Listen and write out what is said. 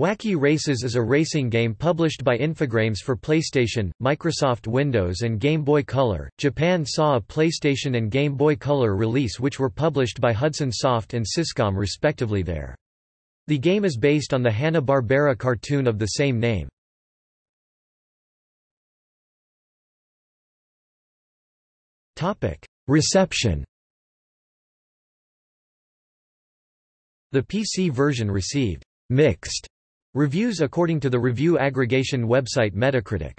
Wacky Races is a racing game published by Infogrames for PlayStation, Microsoft Windows and Game Boy Color. Japan saw a PlayStation and Game Boy Color release which were published by Hudson Soft and Syscom respectively there. The game is based on the Hanna-Barbera cartoon of the same name. Reception The PC version received mixed Reviews according to the review aggregation website Metacritic